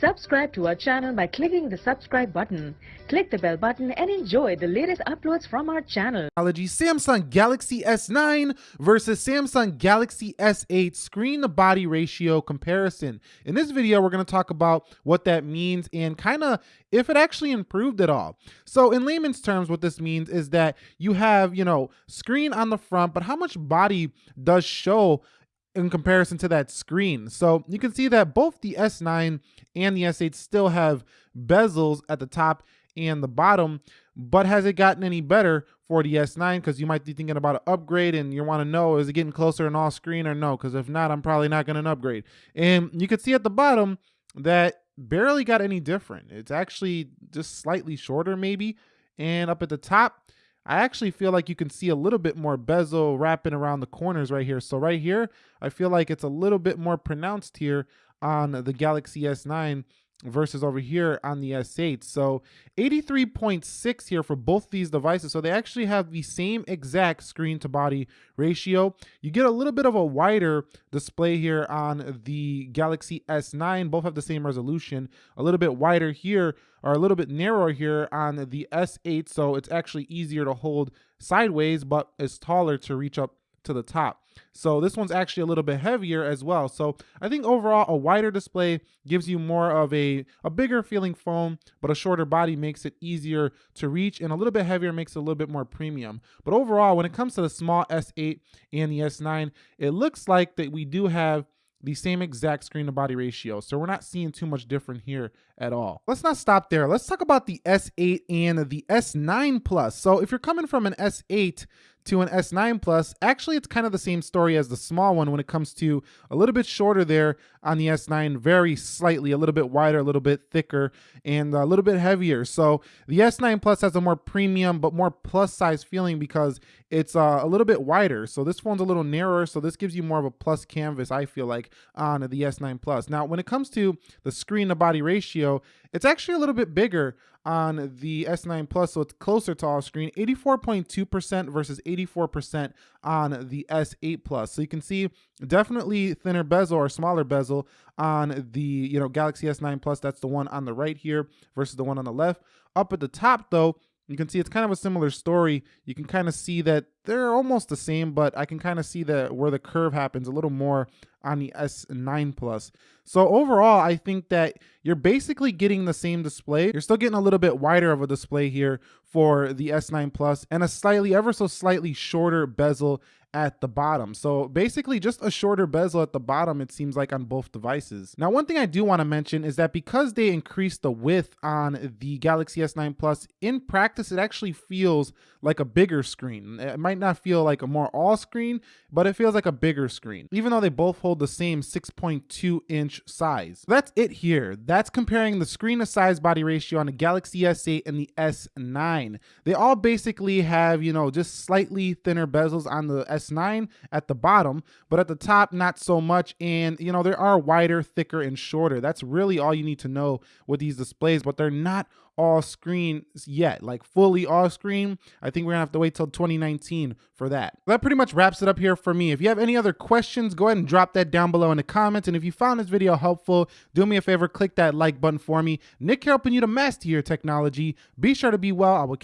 Subscribe to our channel by clicking the subscribe button. Click the bell button and enjoy the latest uploads from our channel. Technology, Samsung Galaxy S9 versus Samsung Galaxy S8 screen to body ratio comparison. In this video, we're going to talk about what that means and kind of if it actually improved at all. So in layman's terms, what this means is that you have, you know, screen on the front, but how much body does show in comparison to that screen. So you can see that both the S9 and the S8 still have bezels at the top and the bottom, but has it gotten any better for the S9? Because you might be thinking about an upgrade and you want to know, is it getting closer in all screen or no? Because if not, I'm probably not going to upgrade. And you can see at the bottom that barely got any different. It's actually just slightly shorter maybe. And up at the top, I actually feel like you can see a little bit more bezel wrapping around the corners right here. So right here, I feel like it's a little bit more pronounced here on the Galaxy S9 versus over here on the S8. So 83.6 here for both these devices. So they actually have the same exact screen to body ratio. You get a little bit of a wider display here on the Galaxy S9. Both have the same resolution. A little bit wider here or a little bit narrower here on the S8. So it's actually easier to hold sideways, but it's taller to reach up to the top. So this one's actually a little bit heavier as well. So I think overall a wider display gives you more of a, a bigger feeling phone, but a shorter body makes it easier to reach and a little bit heavier makes it a little bit more premium. But overall, when it comes to the small S8 and the S9, it looks like that we do have the same exact screen to body ratio. So we're not seeing too much different here at all. Let's not stop there. Let's talk about the S8 and the S9 Plus. So if you're coming from an S8 to an S9 Plus, actually it's kind of the same story as the small one when it comes to a little bit shorter there on the S9, very slightly, a little bit wider, a little bit thicker, and a little bit heavier. So the S9 Plus has a more premium but more plus size feeling because it's uh, a little bit wider. So this phone's a little narrower, so this gives you more of a plus canvas, I feel like, on the S9 Plus. Now, when it comes to the screen to body ratio, it's actually a little bit bigger on the S9 Plus, so it's closer to all screen, 84.2% versus 84% on the S8 Plus. So you can see definitely thinner bezel or smaller bezel on the you know Galaxy S9 Plus. That's the one on the right here versus the one on the left. Up at the top though, you can see it's kind of a similar story. You can kind of see that they're almost the same, but I can kind of see that where the curve happens a little more on the S9 Plus. So overall, I think that you're basically getting the same display. You're still getting a little bit wider of a display here for the S9 Plus and a slightly, ever so slightly shorter bezel at the bottom. So basically just a shorter bezel at the bottom, it seems like on both devices. Now, one thing I do want to mention is that because they increased the width on the Galaxy S9 Plus, in practice, it actually feels like a bigger screen. It might not feel like a more all screen, but it feels like a bigger screen, even though they both hold the same 6.2 inch size. That's it here. That's comparing the screen to size body ratio on the Galaxy S8 and the S9. They all basically have, you know, just slightly thinner bezels on the S9 at the bottom, but at the top, not so much. And, you know, there are wider, thicker, and shorter. That's really all you need to know with these displays, but they're not all screen yet, like fully all screen. I think we're gonna have to wait till 2019 for that. That pretty much wraps it up here for me. If you have any other questions, go ahead and drop that down below in the comments. And if you found this video helpful, do me a favor, click that like button for me. Nick here helping you to master your technology. Be sure to be well. I will